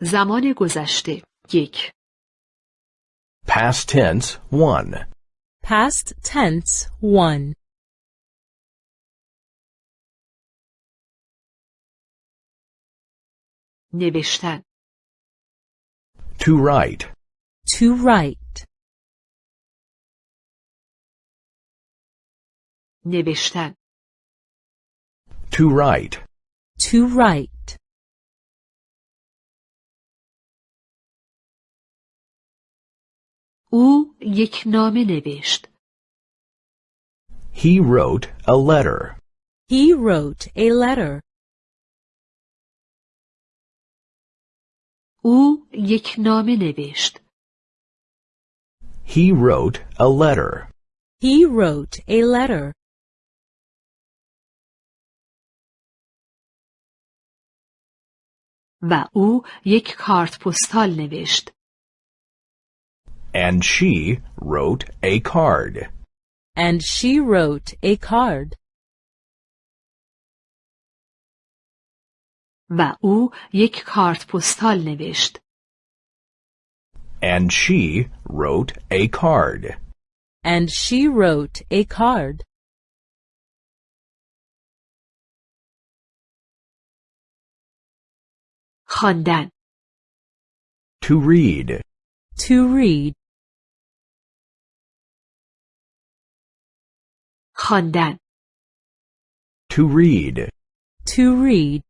زمان گذشته یک Past tense 1. Past tense 1. نوشتن To write. To write. نوشتن To write. To write. او یک نامه نوشت He wrote a letter. He wrote a letter. او یک نامه نوشت He wrote a letter. He wrote a letter. و او یک کارت پستال نوشت And she wrote a card. And she wrote a card. و او یک کارت پستال نوشت And she wrote a card. And she wrote a card. خواندن To read. To read. خواندن To read. To read.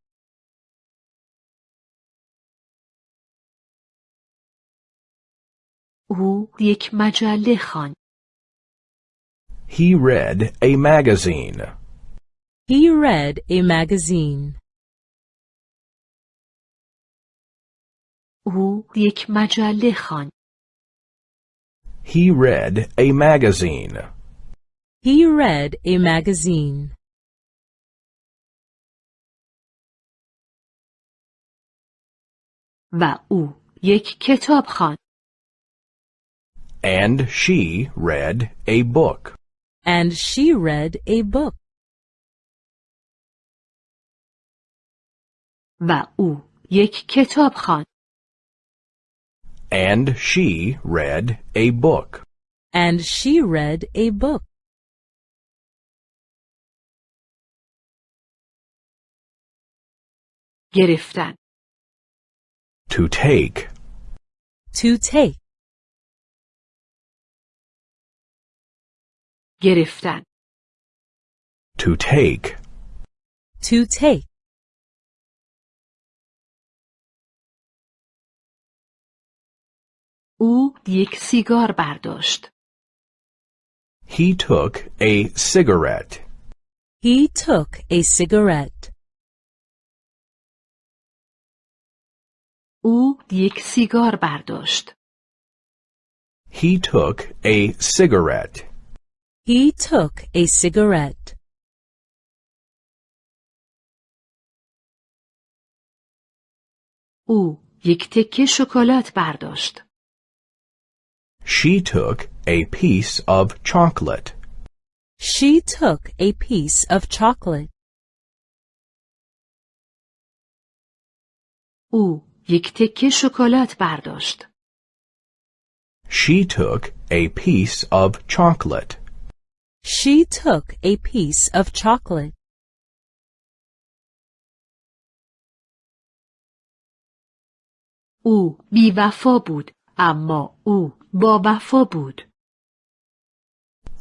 او یک مجله خواند He read a magazine. He read a magazine. او یک مجله خواند He read a magazine. He read a magazine. و او یک کتاب خواند And she read a book. And she read a book. و او یک کتاب خواند And she read a book. And she read a book. گرفتن To take. To take. گرفتن To take. To take. او یک سیگار برداشت He took a cigarette. He took a cigarette. او یک سیگار برداشت He took a cigarette. He took a cigarette. او یک تکه شکلات برداشت She took a piece of chocolate. She took a piece of chocolate. او یک تکه شکلات برداشت She took a piece of chocolate. She took a piece of chocolate. او بیوفا بود اما او با وفا بود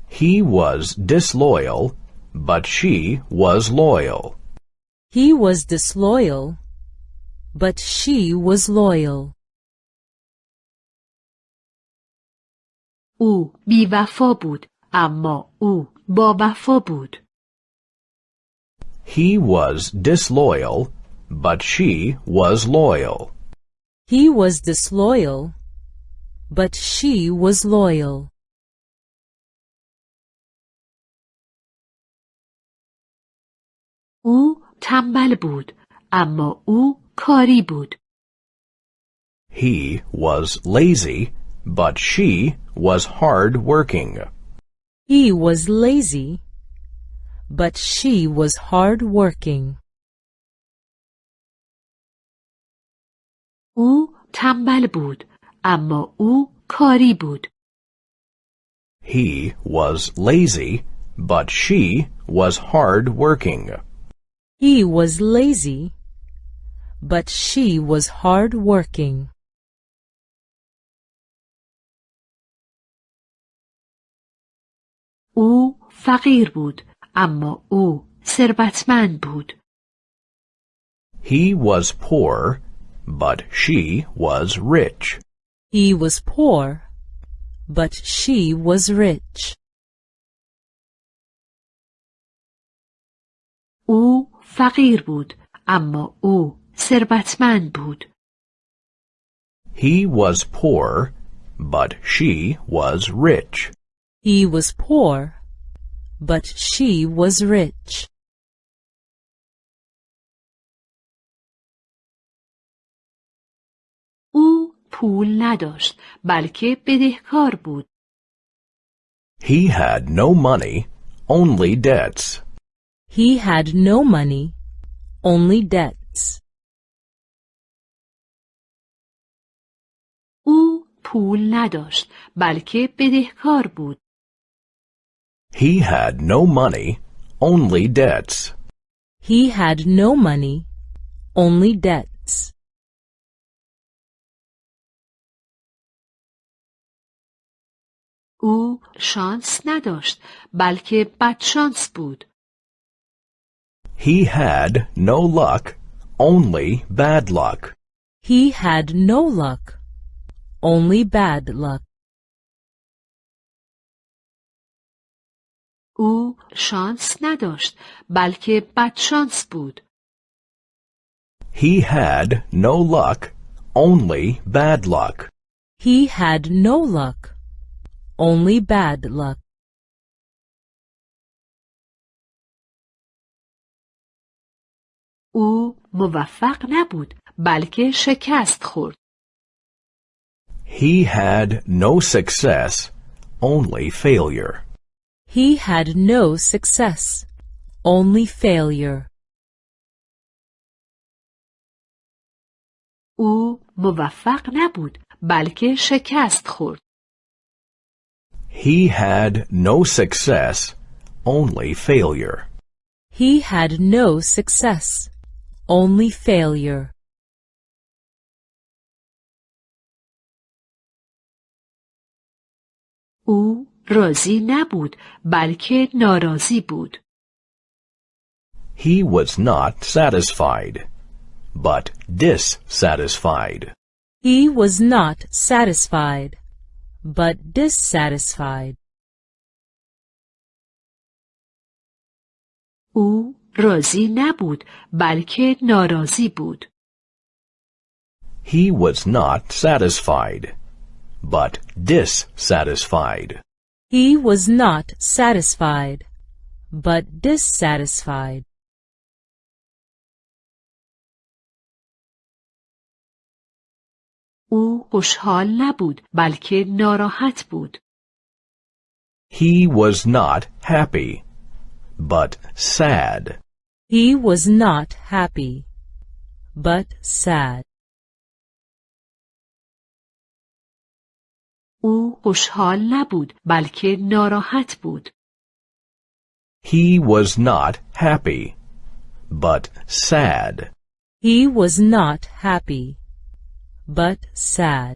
He was disloyal, but she was loyal. He was disloyal, but she was loyal. او بیوفا بود اما او با وفا بود He was disloyal, but she was loyal. He was disloyal, but she was loyal. او تنبل بود اما او کاری بود He was lazy, but she was hard working. He was lazy, but she was hard working. او تنبل بود اما او کاری بود. He was lazy, but she was hard working. He was lazy, but she was hard working. او فقیر بود اما او ثروتمند بود. He was poor, but she was rich. He was poor, but she was rich. او فقیر بود اما او ثروتمند بود. He was poor, but she was rich. He was poor, but she was rich. او پول نداشت بلکه بدهکار بود. He had no money, only debts. He had no money, only debts. او پول نداشت بلکه بدهکار بود. He had no money, only debts. He had no money, only debts. او شانس نداشت بلکه بدشانس بود. He had no luck, only bad luck. He had no luck, only bad luck. او شانس نداشت بلکه بدشانس بود. He had no luck, only bad luck. He had no luck, only bad luck. او موفق نبود بلکه شکست خورد. He had no success, only failure. He had no success, only failure. او موفق نبود بلکه شکست خورد. He had no success, only failure. He had no success, only failure. او راضی نبود بلکه ناراضی بود. He was not satisfied, but dissatisfied. He was not satisfied, but dissatisfied. او راضی نبود بلکه ناراضی بود. He was not satisfied, but dissatisfied. He was not satisfied, but dissatisfied. او خوشحال نبود بلکه ناراحت بود. He was not happy, but sad. He was not happy, but sad. او خوشحال نبود بلکه ناراحت بود. He was not happy, but sad. He was not happy, but sad.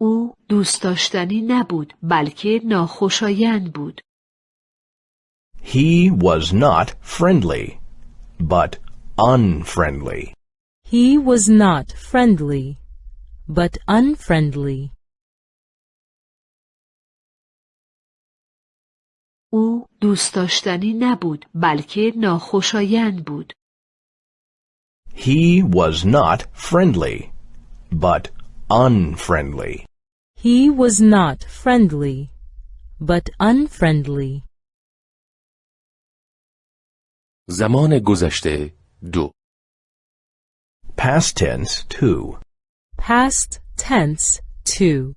او دوست داشتنی نبود بلکه ناخوشایند بود. He was not friendly, but unfriendly. He was not friendly, but unfriendly. او دوست داشتنی نبود بلکه ناخوشایند بود. He was not friendly, but unfriendly. He was not friendly, but unfriendly. زمان گذشته دو Past tense 2. Past tense 2.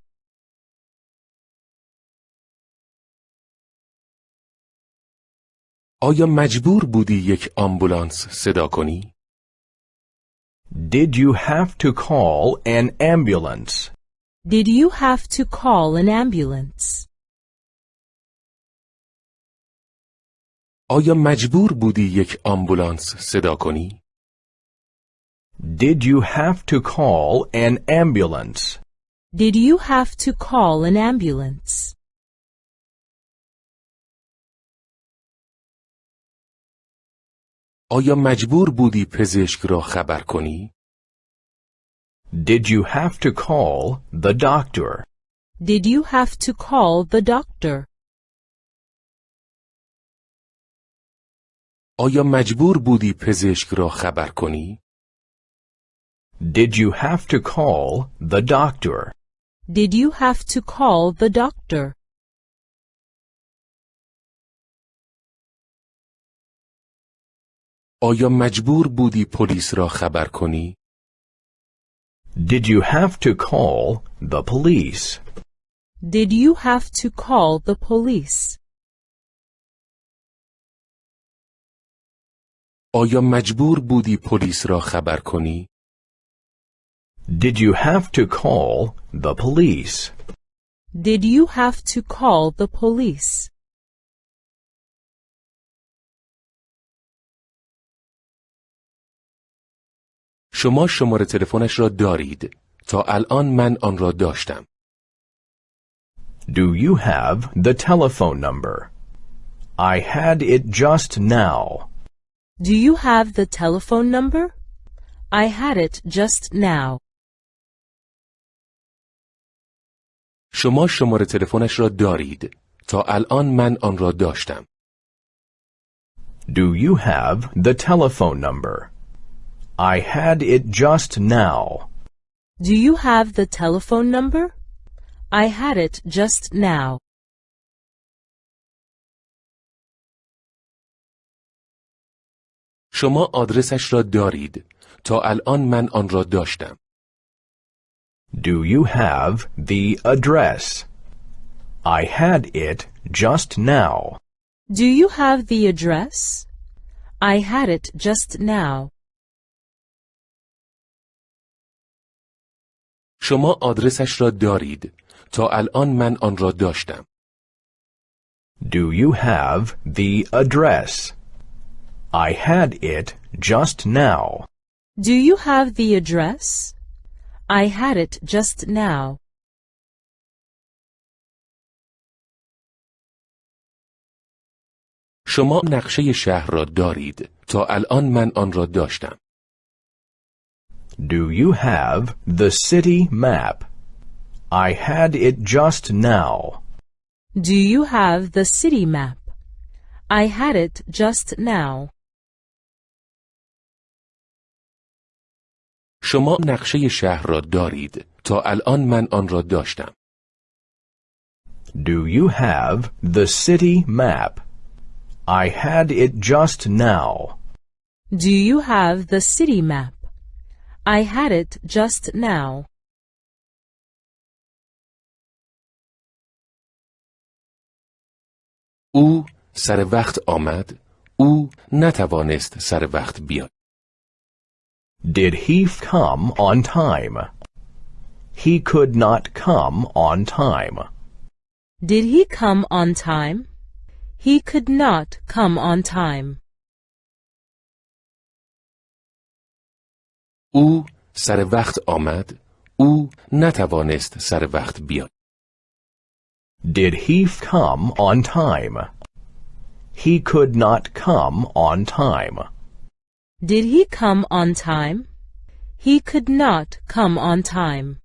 آیا مجبور بودی یک آمبولانس صدا کنی؟ Did you have to call an ambulance? Did you have to call an ambulance? آیا مجبور بودی یک آمبولانس صدا کنی؟ Did you have to call an ambulance? Did you have to call an ambulance? آیا مجبور بودی پزشک را خبر کنی؟ Did you have to call the doctor? Did you have to call the doctor? آیا مجبور بودی پزشک را خبر کنی؟ Did you have to call the doctor? Did you have to call the doctor? آیا مجبور بودی پلیس را خبر کنی؟ Did you have to call the police? Did you have to call the police? آیا مجبور بودی پلیس را خبر کنی؟ Did you have to call the police? Did you have to call the police? شما شماره تلفنش را دارید. تا الان من آن را داشتم. Do you have the telephone number? I had it just now. Do you have the telephone number? I had it just now. شما شماره تلفنش را دارید. تا الان من آن را داشتم. Do you have the telephone number? I had it just now. Do you have the telephone number? I had it just now. شما آدرسش را دارید. تا الان من آن را داشتم. Do you have the address? I had it just now. Do you have the address? I had it just now. شما آدرسش را دارید. تا الان من آن را داشتم. Do you have the address? I had it just now. Do you have the address? I had it just now. شما نقشه شهر را دارید. تا الان من آن را داشتم. Do you have the city map? I had it just now. Do you have the city map? I had it just now. شما نقشه شهر را دارید. تا الان من آن را داشتم. Do you have the city map? I had it just now. Do you have the city map? I had it just now. او سر وقت آمد. او نتوانست سر وقت بیاد. Did he come on time? He could not come on time. Did he come on time? He could not come on time. او سر وقت آمد. او نتوانست سر وقت بیاد. Did he come on time? He could not come on time. Did he come on time? He could not come on time.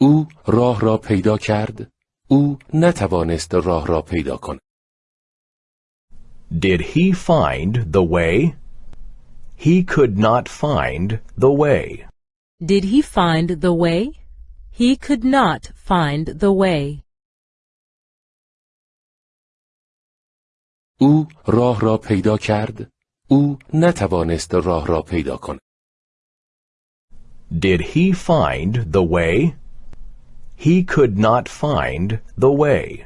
او راه را پیدا کرد. او نتوانست راه را پیدا کند. Did he find the way? He could not find the way. Did he find the way? He could not find the way. او راه را پیدا کرد. او نتوانست راه را پیدا کند. Did he find the way? He could not find the way.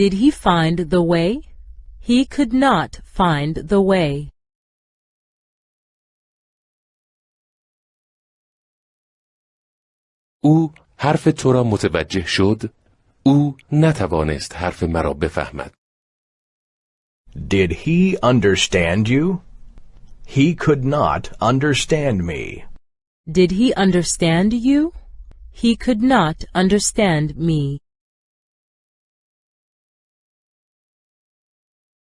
Did he find the way? He could not find the way. او حرف تو را متوجه شد او نتوانست حرف مرا بفهمد Did he understand you? He could not understand me. Did he understand you? He could not understand me.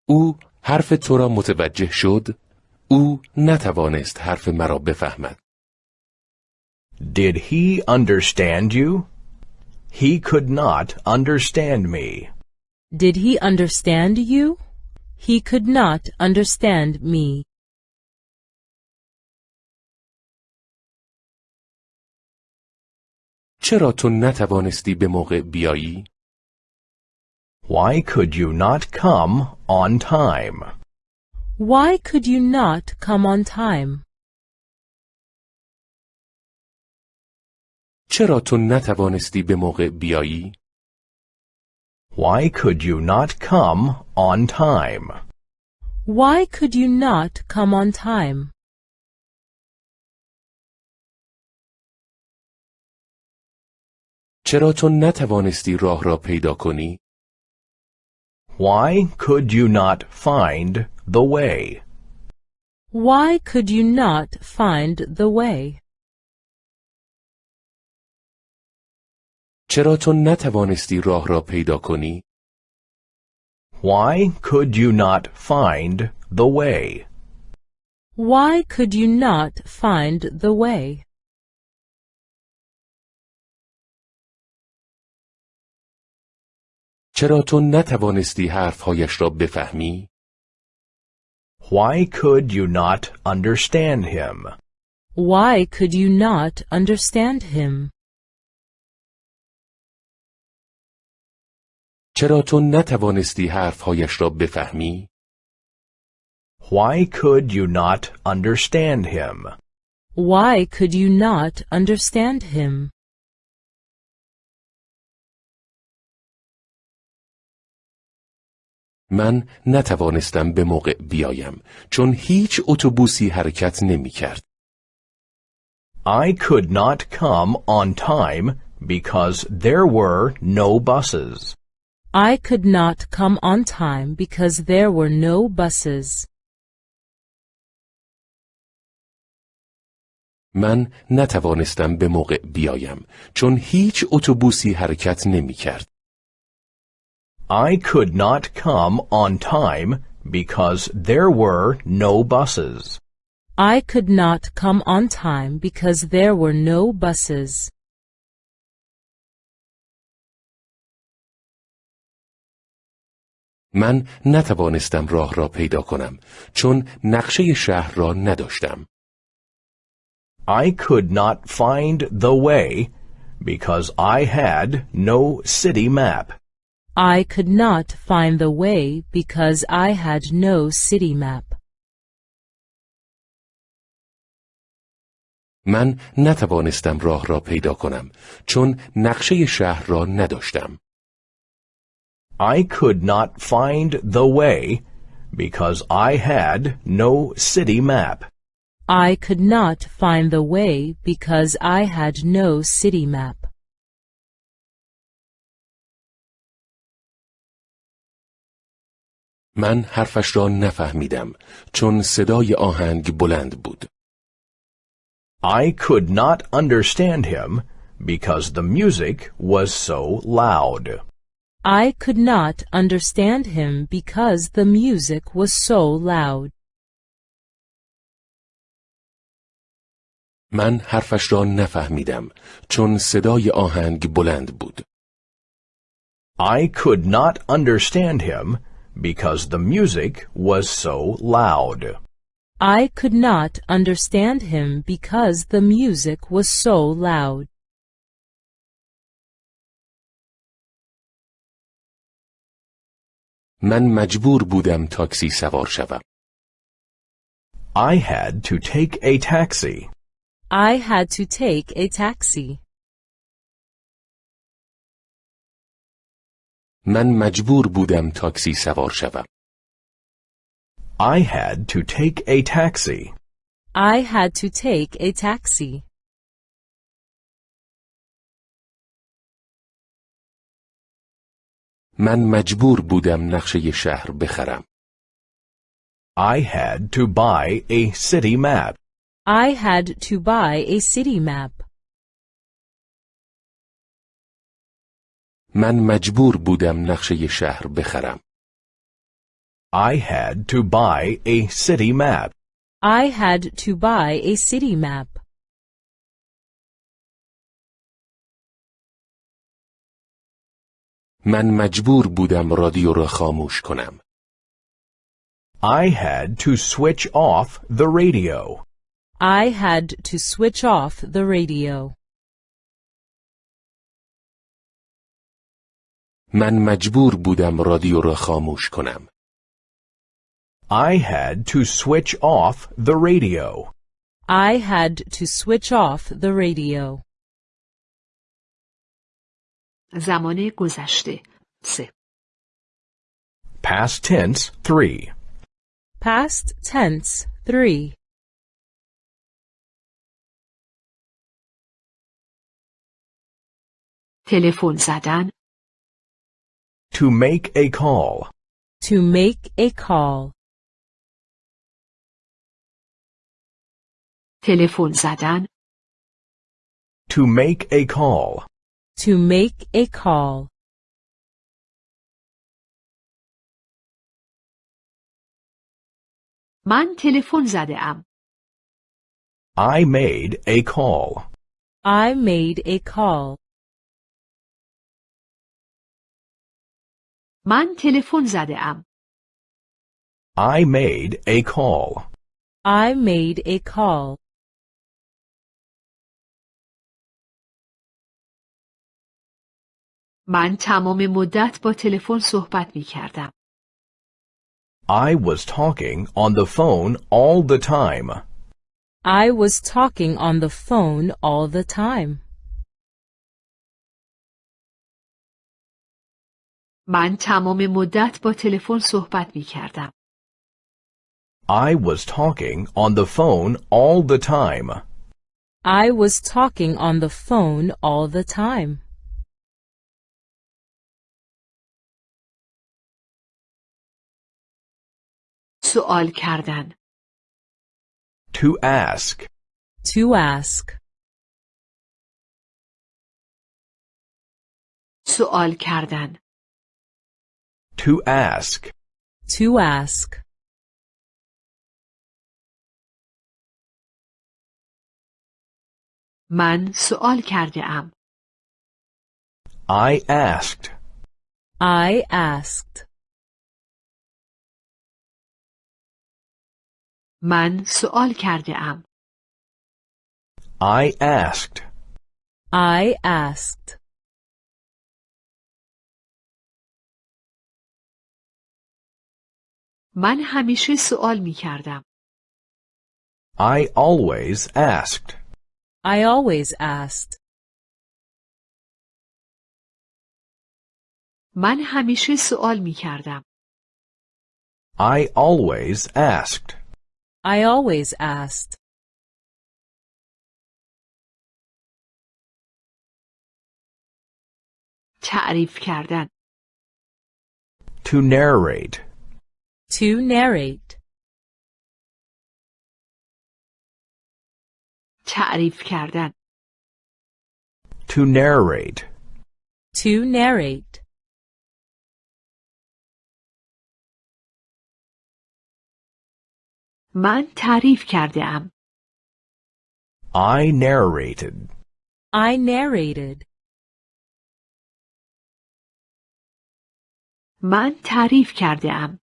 او حرف تو را متوجه شد او نتوانست حرف مرا بفهمد Did he understand you? He could not understand me. Did he understand you? He could not understand me. چرا تو نتوانستی به موقع بیایی؟ Why could you not come on time? Why could you not come on time? چرا تو نتوانستی به موقع بیایی؟ Why could you not come on time? Why could you not come on time? چرا تو نتوانستی راه را پیدا کنی؟ Why could you not find the way? Why could you not find the way? چرا تو نتوانستی راه را پیدا کنی؟ Why could you not find the way? Why could you not find the way? چرا تو نتوانستی حرفهایش را بفهمی؟ Why could you not understand him? Why could you not understand him? چرا تو نتوانستی حرفهایش را بفهمی؟ Why could you not understand him? Why could you not understand him? من نتوانستم به موقع بیایم چون هیچ اتوبوسی حرکت نمی کرد. I could not come on time because there were no buses. I could not come on time because there were no buses. من نتوانستم به موقع بیایم چون هیچ اتوبوسی حرکت نمی کرد. I could not come on time because there were no buses. I could not come on time because there were no buses. من نتوانستم راه را پیدا کنم چون نقشه شهر را نداشتم. I could not find the way because I had no city map. I could not find the way because I had no city map. من نتوانستم راه را پیدا کنم چون نقشه شهر را نداشتم. I could not find the way because I had no city map. I could not find the way because I had no city map. من حرفش را نفهمیدم چون صدای آهنگ بلند بود. I could not understand him because the music was so loud. I could not understand him because the music was so loud. من حرفش را نفهمیدم چون صدای آهنگ بلند بود. I could not understand him because the music was so loud. I could not understand him because the music was so loud. من مجبور بودم تاکسی سوار شوم. I had to take a taxi. I had to take a taxi. من مجبور بودم تاکسی سوار شوم. I had to take a taxi. I had to take a taxi. من مجبور بودم نقشه شهر بخرم. I had to buy a city map. I had to buy a city map. من مجبور بودم نقشه شهر بخرم. I had to buy a city map. I had to buy a city map. من مجبور بودم رادیو را خاموش کنم. I had to switch off the radio. I had to switch off the radio. من مجبور بودم رادیو را خاموش کنم. I had to switch off the radio. I had to switch off the radio. زمان گذشته سه Past tense 3. Past tense 3. تلفن زدن To make a call. To make a call. تلفن زدن To make a call. To make a call. من تلفن زده ام I made a call. I made a call. من تلفن زده ام I made a call. I made a call. من تمام مدت با تلفن صحبت می کردم I was talking on the phone all the time. I was talking on the phone all the time. من تمام مدت با تلفن صحبت می کردم I was talking on the phone all the time. I was talking on the phone all the time. سوال کردن To ask. To ask. سوال کردن To ask. To ask. من سوال کرده ام I asked. I asked. من سوال کرده ام I asked. I asked. من همیشه سوال می کردم I always asked. I always asked. من همیشه سوال می کردم I always asked. I always asked. تعریف کردن To narrate. To narrate. تعریف کردن To narrate. To narrate. من تعریف کرده ام I narrated. I narrated. من تعریف کرده ام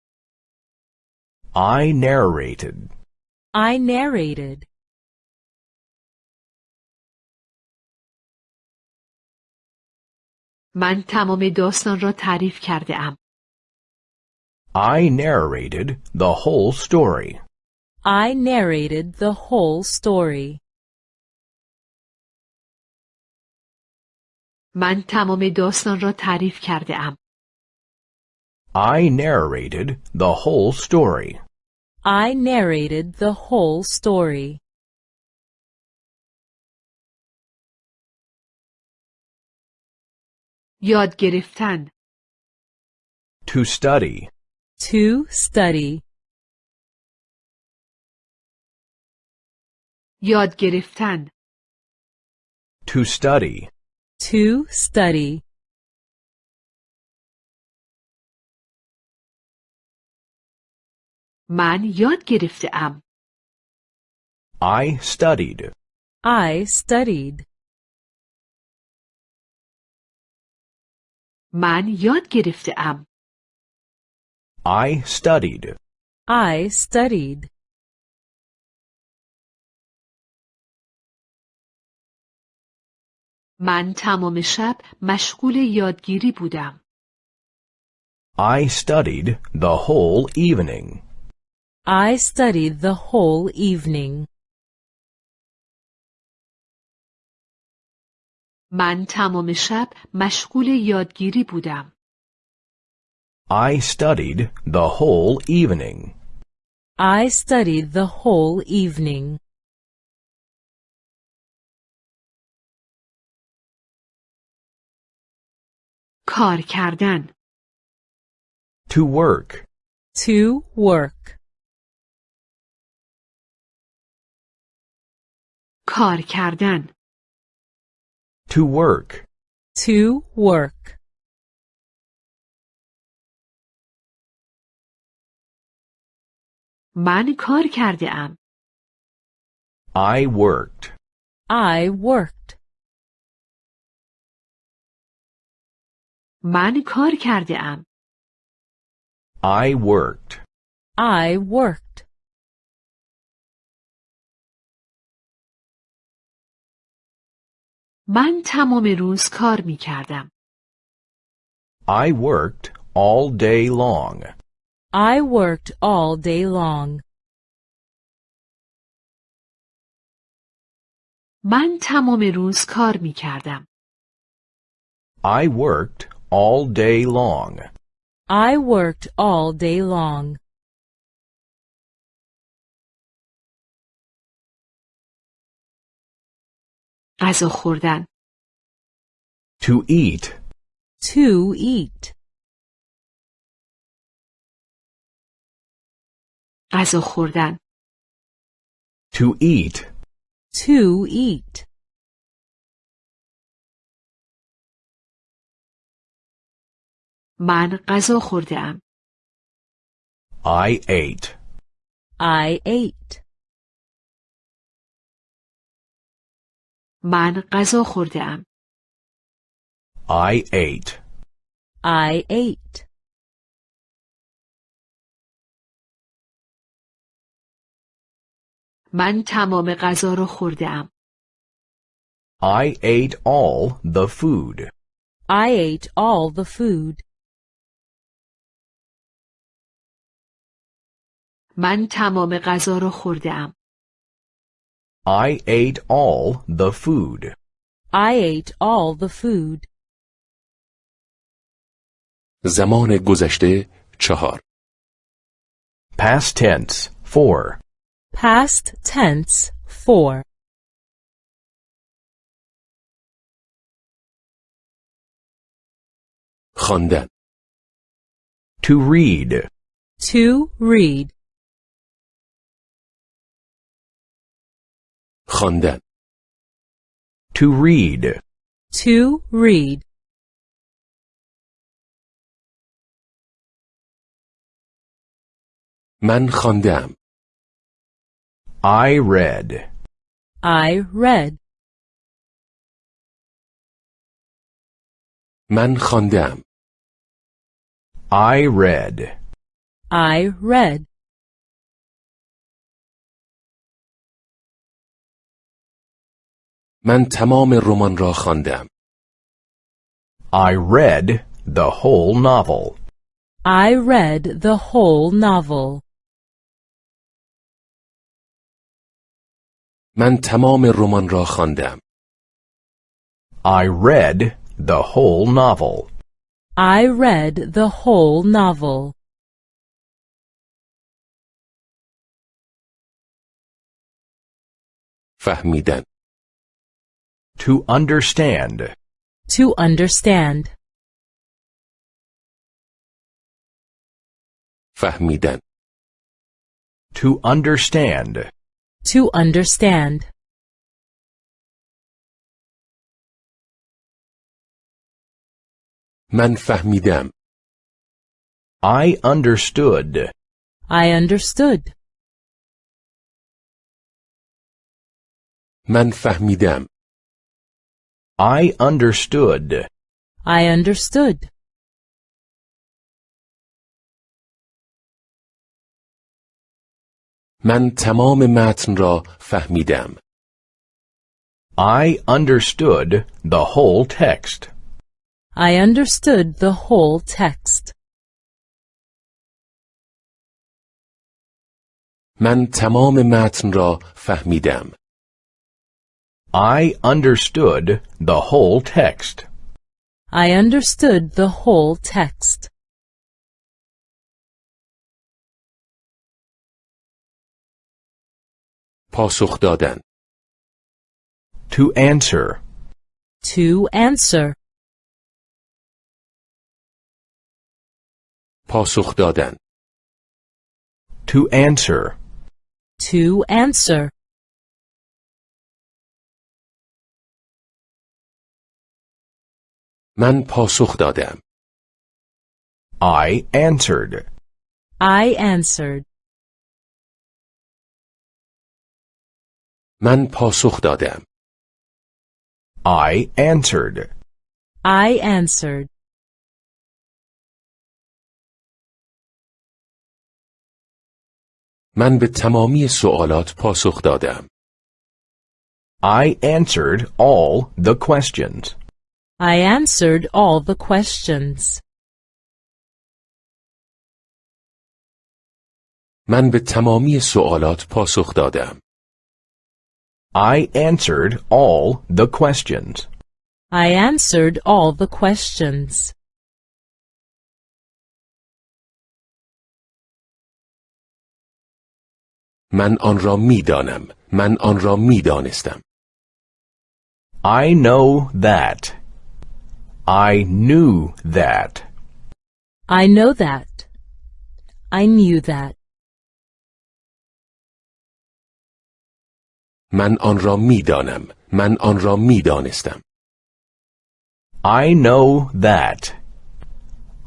I narrated. I narrated. من تمام داستان را تعریف کرده ام I narrated the whole story. I narrated the whole story. من تمام داستان را تعریف کرده ام I narrated the whole story. I narrated the whole story. یاد گرفتن To study. To study. یاد گرفتن To study. To study. من یاد گرفته ام I studied. I studied. من یاد گرفته ام I studied. I studied. من تمام شب مشغول یادگیری بودم I studied the whole evening. I studied the whole evening. من تمام شب مشغول یادگیری بودم I studied the whole evening. I studied the whole evening. کار کردن To work. To work. کار کردن To work. To work. من کار کرده ام I worked. I worked. من کار کرده ام I worked. I worked. من تمام روز کار می کردم I worked all day long. I worked all day long. من تمام روز کار می کردم I worked all day long. I worked all day long. غذا خوردن To eat. To eat. غذا خوردن To eat. To eat. من غذا خورده ام I ate. I ate. من غذا خورده ام I ate. I ate. من تمام غذا را خورده ام I ate all the food. I ate all the food. من تمام غذا را خورده ام I ate all the food. I ate all the food. زمان گذشته چهار Past tense. 4. Past tense 4. خواندن To read. To read. خواندن To read. To read. من خواندم I read. I read. من خواندم I read. I read. من تمام رمان را خواندم I read the whole novel. I read the whole novel. من تمام رمان را خواندم I read the whole novel. I read the whole novel. فهمیدن To understand. To understand. فهمیدن To understand. To understand. من فهمیدم I understood. I understood. من فهمیدم I understood. I understood. من تمام متن را فهمیدم I understood the whole text. I understood the whole text. من تمام متن را فهمیدم I understood the whole text. I understood the whole text. پاسخ دادن To answer. To answer. پاسخ دادن To answer. To answer. من پاسخ دادم I answered. I answered. من پاسخ دادم I answered. I answered. من به تمامی سوالات پاسخ دادم I answered all the questions. I answered all the questions. من به تمامی سوالات پاسخ دادم I answered all the questions. I answered all the questions. من آن را می دانم من آن را می دانستم I know that. I knew that. I know that. I knew that. من آن را می دانم من آن را می دانستم I know that.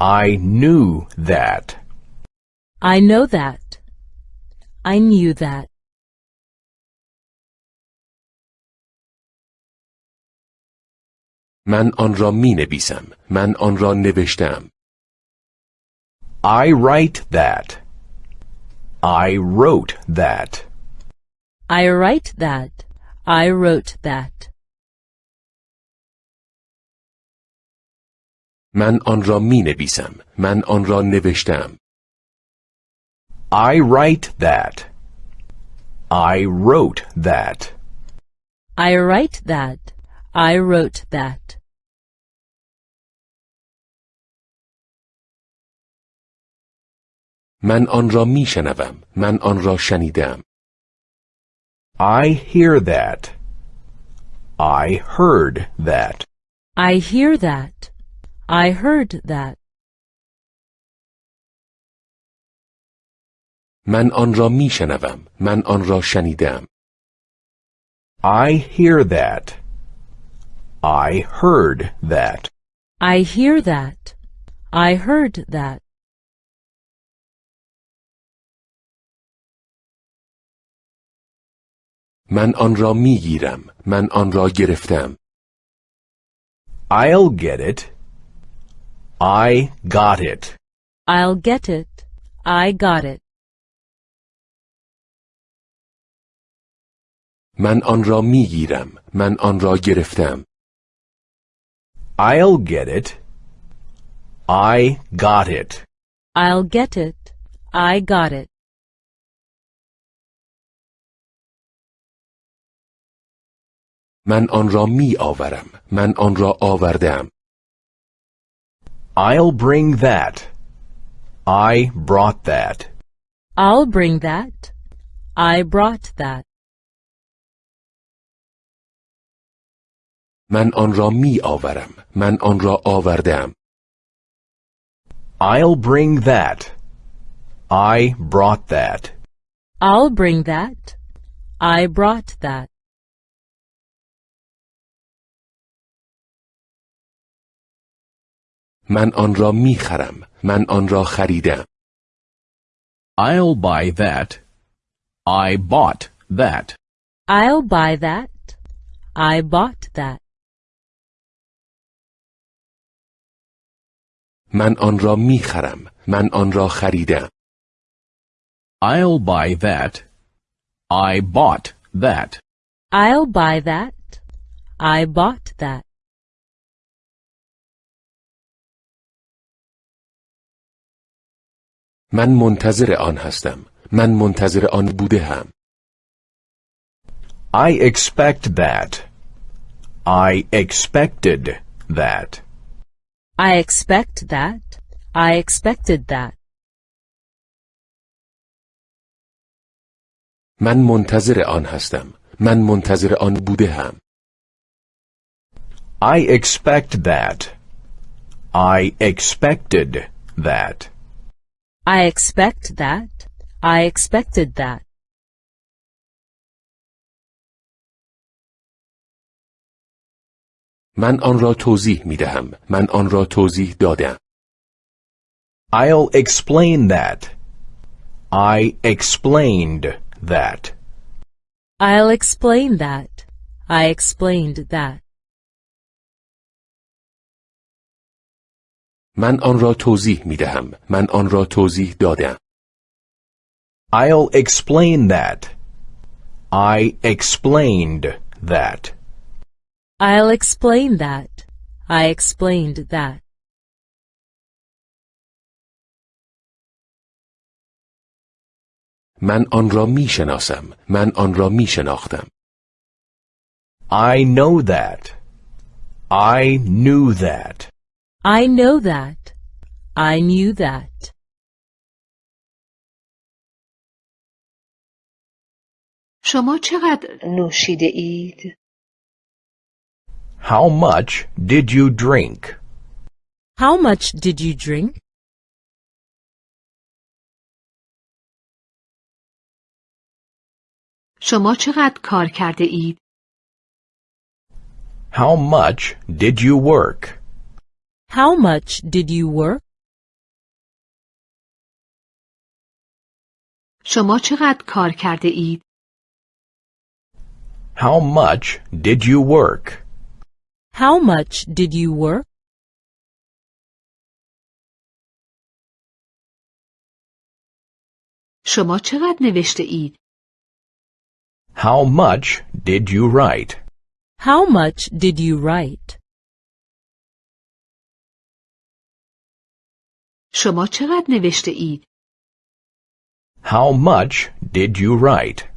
I knew that. I know that. I knew that. من آن را می نویسم من آن را نوشتم I write that. I wrote that. I write that. I wrote that. من آن را می نویسم من آن را نوشتم I write that. I wrote that. I write that. I wrote that. من آن را می شنوم من آن را شنیدم I hear that. I heard that. I hear that. I heard that. من آن را می شنوم من آن را شنیدم I hear that. I heard that. I hear that. I heard that. من آن را می گیرم من آن را گرفتم I'll get it. I got it. I'll get it. I got it. من آن را می گیرم من آن را گرفتم I'll get it. I got it. I'll get it. I got it. من آن را می آورم من آن را آوردم I'll bring that. I brought that. I'll bring that. I brought that. من آن را می آورم. من آن را آوردم. I'll bring that. I brought that. I'll bring that. I brought that. من آن را می خرم. من آن را خریدم. I'll buy that. I bought that. I'll buy that. I bought that. من آن را می خرم. من آن را خریدم. I'll buy that. I bought that. I'll buy that. I bought that. من منتظر آن هستم. من منتظر آن بوده هم. I expect that. I expected that. I expect that. I expected that. من منتظر آن هستم. من منتظر آن بوده هم. I expect that. I expected that. I expect that. I expected that. من آن را توضیح می دهم. من آن را توضیح دادم. I'll explain that. I explained that. I'll explain that. I explained that. من آن را توضیح می دهم. من آن را توضیح دادم. I'll explain that. I explained that. I'll explain that. I explained that. من آن را می شناسم. من آن را می شناختم. I know that. I knew that. I know that. I knew that. شما چقدر نوشیده اید؟ How much did you drink? How much did you drink? شما چقدر کار کرده اید؟ How much did you work? How much did you work? شما چقدر کار کرده اید؟ How much did you work? How much did you work? شما چقدر نوشته اید؟ How much did you write? How much did you write? شما چقدر نوشته اید؟ How much did you write?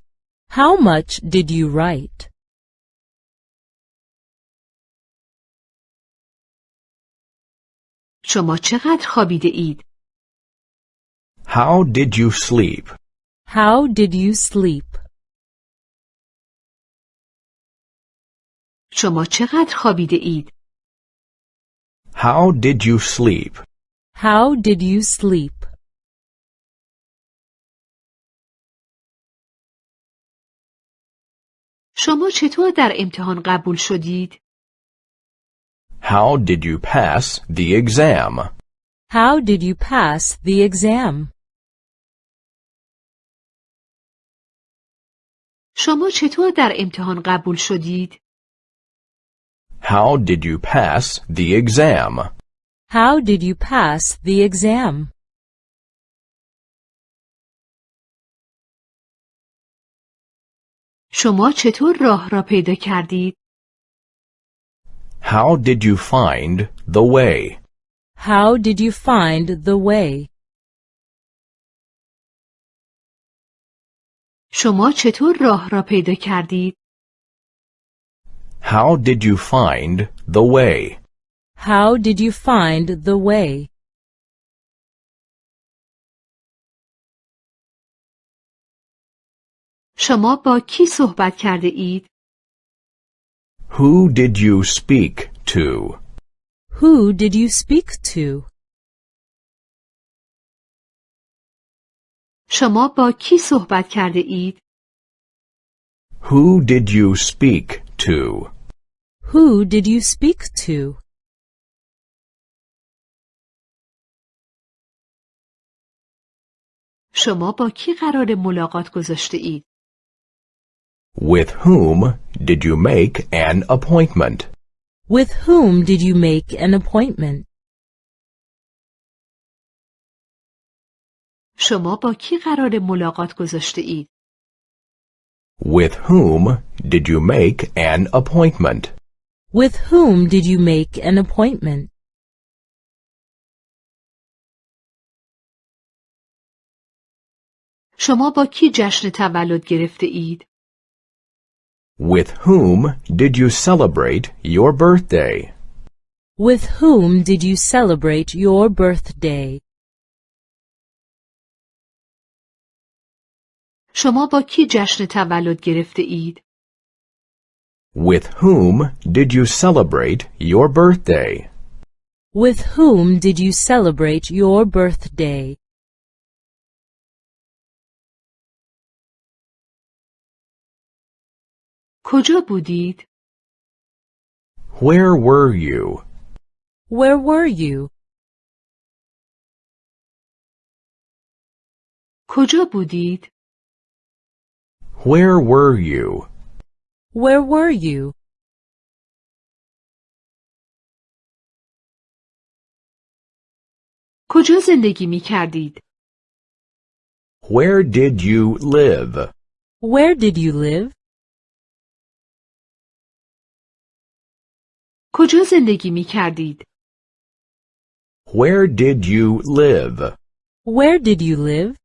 How much did you write? شما چقدر خوابیده اید؟ How did you sleep? How did you sleep? شما چقدر خوابیده اید؟ How did you sleep? How did you sleep? شما چطور در امتحان قبول شدید؟ How did you pass the exam? How did you pass the exam? شما چطور در امتحان قبول شدید؟ How did you pass the exam? How did you pass the exam? شما چطور راه را پیدا کردید؟ How did you find the way? How did you find the way? شما چطور راه را پیدا کردید؟ How did you find the way? How did you find the way? شما با کی صحبت کرده اید؟ Who did you speak to? Who did you speak to? شما با کی صحبت کرده اید؟ Who did you speak to? Who did you speak to? شما با کی قرار ملاقات گذاشته اید؟ With whom did you make an appointment? With whom did you make an appointment? شما با کی قرار ملاقات گذاشته اید؟ With whom did you make an appointment? With whom did you make an appointment? شما با کی جشن تولد گرفته اید؟ With whom did you celebrate your birthday? With whom did you celebrate your birthday? شما با کی جشن تولد گرفته اید؟ With whom did you celebrate your birthday? With whom did you celebrate your birthday? کجا بودید؟ Where were you? Where were you? کجا بودید؟ Where were you? Where were you? کجا زندگی می کردید؟ Where did you live? Where did you live? کجا زندگی می کردید؟ Where did you live? Where did you live?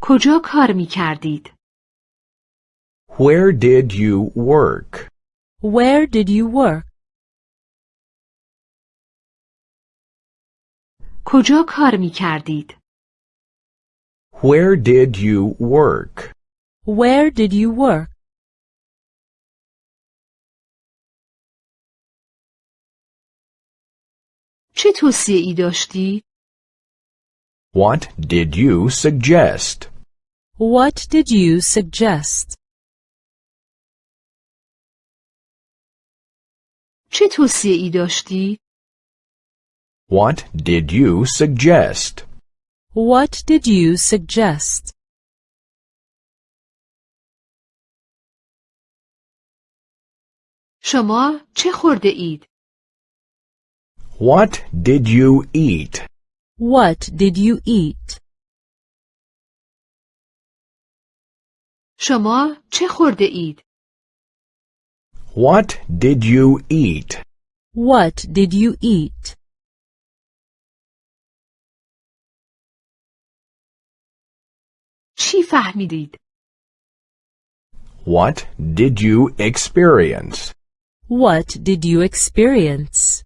کجا کار می کردید؟ Where did you work? Where did you work? کجا کار می کردید؟ Where did you work? Where did you work? چه توصیه ای داشتی؟ What did you suggest? What did you suggest? چه توصیه ای داشتی؟ What did you suggest? What did you suggest? شما چه خورده اید؟ What did you eat? What did you eat? شما چه خورده اید؟ What did you eat? What did you eat? چی فهمیدید؟ What did you experience? What did you experience?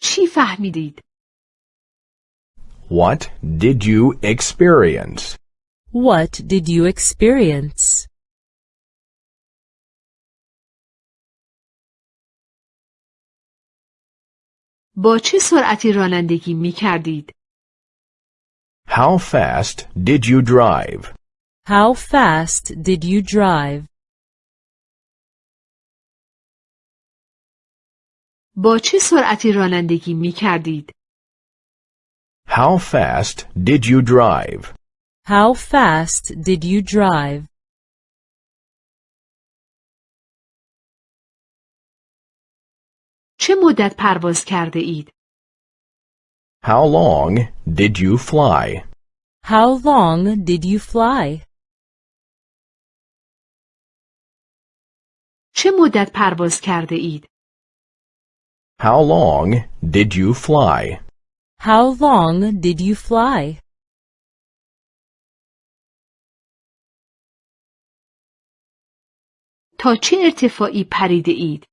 چی فهمیدید؟ What did you experience? What did you experience? با چه سرعتی رانندگی می کردید؟ How fast did you drive? How fast did you drive? با چه سرعتی رانندگی می کردید؟ How fast did you drive? How fast did you drive? چه مدت پرواز کرده اید؟ How long did you fly? How long did you fly? چه مدت پرواز کرده اید؟ How long did you fly? How long did you fly? تا چه ارتفاعی پریده اید؟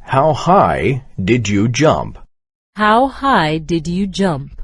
How high did you jump? How high did you jump?